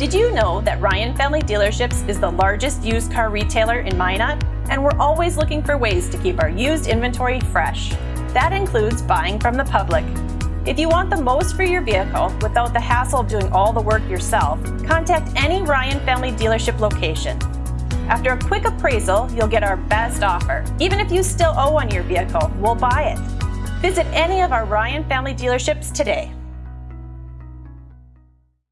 Did you know that Ryan Family Dealerships is the largest used car retailer in Minot? And we're always looking for ways to keep our used inventory fresh. That includes buying from the public. If you want the most for your vehicle without the hassle of doing all the work yourself, contact any Ryan Family Dealership location. After a quick appraisal, you'll get our best offer. Even if you still owe on your vehicle, we'll buy it. Visit any of our Ryan Family Dealerships today.